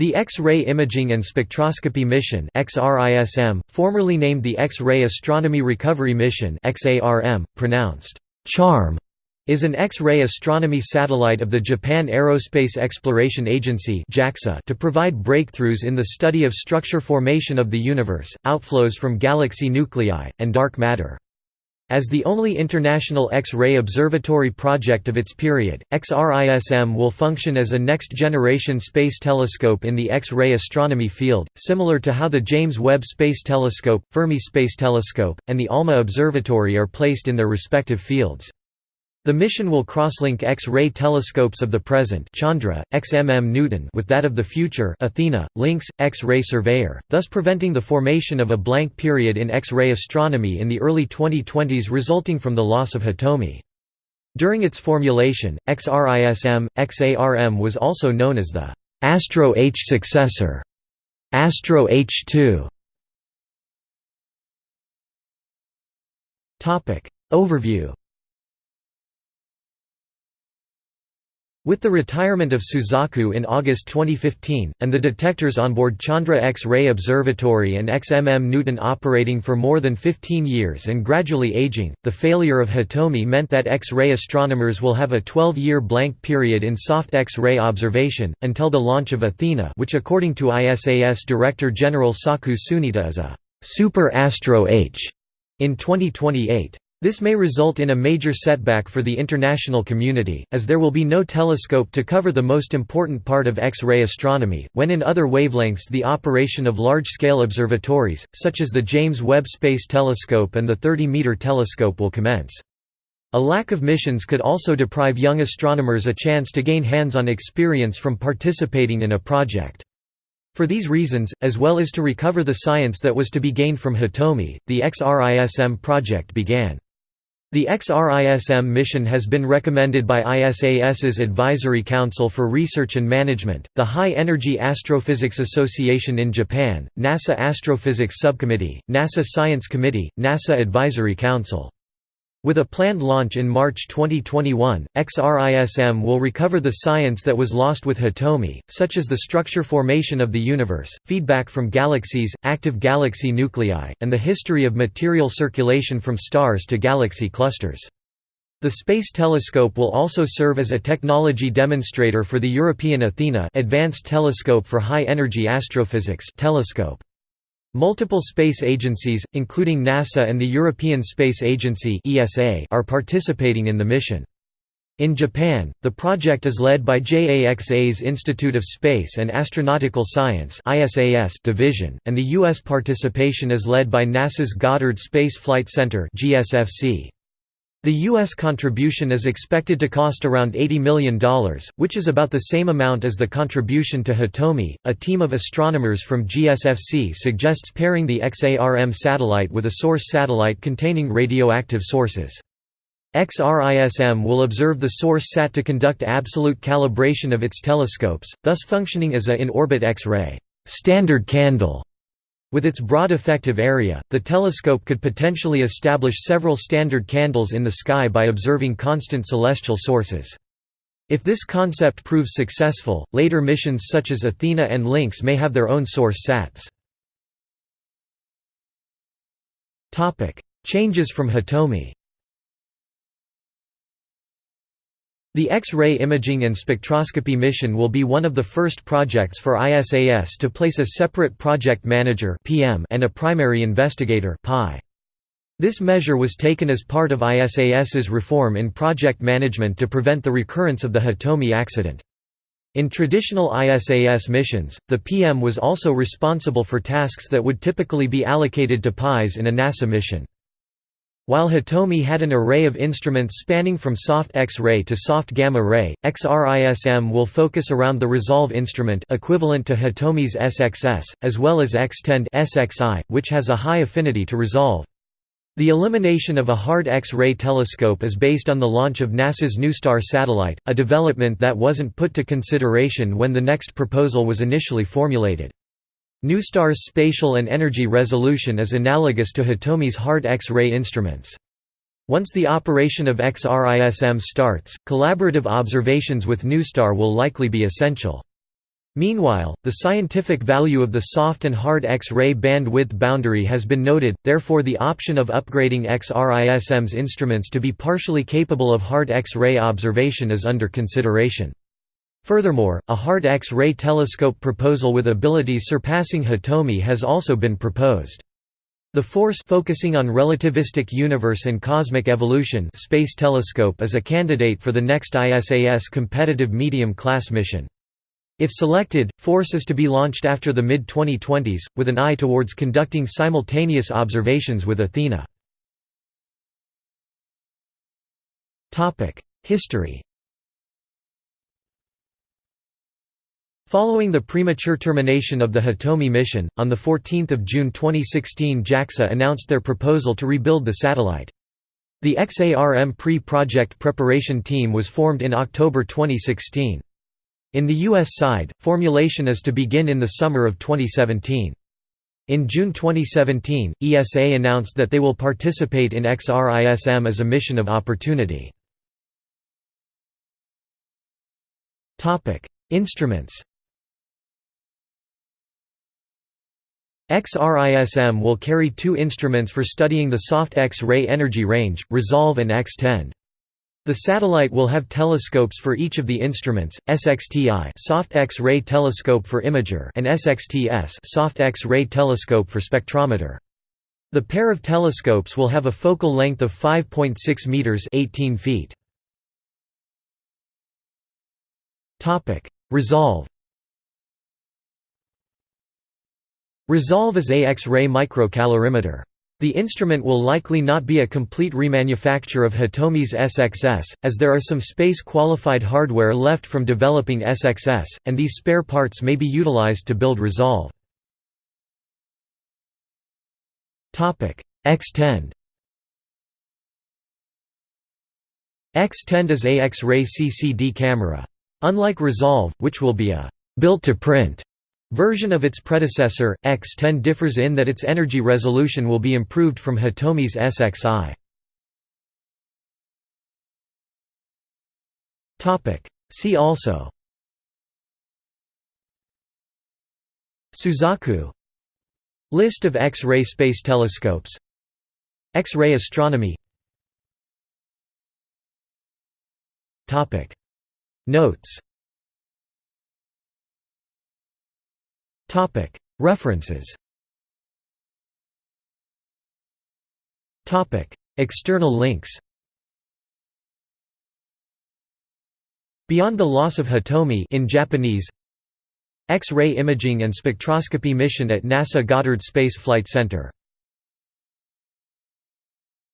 The X-ray Imaging and Spectroscopy Mission XRISM, formerly named the X-ray Astronomy Recovery Mission XARM, pronounced CHARM, is an X-ray astronomy satellite of the Japan Aerospace Exploration Agency to provide breakthroughs in the study of structure formation of the universe, outflows from galaxy nuclei, and dark matter. As the only international X-ray observatory project of its period, XRISM will function as a next-generation space telescope in the X-ray astronomy field, similar to how the James Webb Space Telescope, Fermi Space Telescope, and the ALMA Observatory are placed in their respective fields. The mission will crosslink X-ray telescopes of the present Chandra, XMM Newton with that of the future Athena, Lynx, X-ray Surveyor, thus preventing the formation of a blank period in X-ray astronomy in the early 2020s resulting from the loss of Hitomi. During its formulation, XRISM, XARM was also known as the Astro H successor, Astro H2. Overview With the retirement of Suzaku in August 2015, and the detectors on board Chandra X-ray Observatory and XMM Newton operating for more than 15 years and gradually aging, the failure of Hitomi meant that X-ray astronomers will have a 12-year blank period in soft X-ray observation, until the launch of Athena which according to ISAS Director General Saku Tsuneta is a «super Astro H» in 2028. This may result in a major setback for the international community, as there will be no telescope to cover the most important part of X-ray astronomy, when in other wavelengths the operation of large-scale observatories, such as the James Webb Space Telescope and the 30-meter telescope will commence. A lack of missions could also deprive young astronomers a chance to gain hands-on experience from participating in a project. For these reasons, as well as to recover the science that was to be gained from Hitomi, the XRISM project began. The XRISM mission has been recommended by ISAS's Advisory Council for Research and Management, the High Energy Astrophysics Association in Japan, NASA Astrophysics Subcommittee, NASA Science Committee, NASA Advisory Council. With a planned launch in March 2021, XRISM will recover the science that was lost with Hitomi, such as the structure formation of the universe, feedback from galaxies, active galaxy nuclei, and the history of material circulation from stars to galaxy clusters. The Space Telescope will also serve as a technology demonstrator for the European Athena Advanced Telescope for High Energy Astrophysics telescope. Multiple space agencies, including NASA and the European Space Agency are participating in the mission. In Japan, the project is led by JAXA's Institute of Space and Astronautical Science division, and the U.S. participation is led by NASA's Goddard Space Flight Center GSFC. The U.S. contribution is expected to cost around $80 million, which is about the same amount as the contribution to Hitomi. A team of astronomers from GSFC suggests pairing the XARM satellite with a source satellite containing radioactive sources. XRISM will observe the source sat to conduct absolute calibration of its telescopes, thus functioning as a in-orbit X-ray standard candle with its broad effective area, the telescope could potentially establish several standard candles in the sky by observing constant celestial sources. If this concept proves successful, later missions such as Athena and Lynx may have their own source sats. Changes from Hitomi The X-ray Imaging and Spectroscopy Mission will be one of the first projects for ISAS to place a separate project manager and a primary investigator This measure was taken as part of ISAS's reform in project management to prevent the recurrence of the Hitomi accident. In traditional ISAS missions, the PM was also responsible for tasks that would typically be allocated to PIs in a NASA mission. While Hitomi had an array of instruments spanning from soft X-ray to soft gamma-ray, XRISM will focus around the Resolve instrument equivalent to Hitomi's SXS, as well as X-TEND SXI, which has a high affinity to Resolve. The elimination of a hard X-ray telescope is based on the launch of NASA's NuSTAR satellite, a development that wasn't put to consideration when the next proposal was initially formulated. NuStar's spatial and energy resolution is analogous to Hitomi's hard X-ray instruments. Once the operation of XRISM starts, collaborative observations with NuStar will likely be essential. Meanwhile, the scientific value of the soft and hard X-ray bandwidth boundary has been noted, therefore the option of upgrading XRISM's instruments to be partially capable of hard X-ray observation is under consideration. Furthermore, a hard X-ray telescope proposal with abilities surpassing Hitomi has also been proposed. The FORCE focusing on relativistic universe and cosmic evolution space telescope is a candidate for the next ISAS competitive medium-class mission. If selected, FORCE is to be launched after the mid-2020s, with an eye towards conducting simultaneous observations with Athena. History Following the premature termination of the Hitomi mission, on 14 June 2016 JAXA announced their proposal to rebuild the satellite. The XARM pre-project preparation team was formed in October 2016. In the U.S. side, formulation is to begin in the summer of 2017. In June 2017, ESA announced that they will participate in XRISM as a mission of opportunity. Instruments XRISM will carry two instruments for studying the soft X-ray energy range, Resolve and X-TEND. The satellite will have telescopes for each of the instruments, SXTI soft X-ray telescope for imager and SXTS soft X-ray telescope for spectrometer. The pair of telescopes will have a focal length of 5.6 meters 18 feet. Topic: Resolve Resolve is a X-ray microcalorimeter. The instrument will likely not be a complete remanufacture of Hitomi's SXS, as there are some space-qualified hardware left from developing SXS, and these spare parts may be utilized to build Resolve. X-TEND X-TEND is a X-ray CCD camera. Unlike Resolve, which will be a built-to-print Version of its predecessor, X-TEND differs in that its energy resolution will be improved from Hitomi's SXI. See also. Suzaku. List of X-ray space telescopes. X-ray astronomy. Notes References. External links. Beyond the Loss of Hitomi in Japanese. X-ray imaging and spectroscopy mission at NASA Goddard Space Flight Center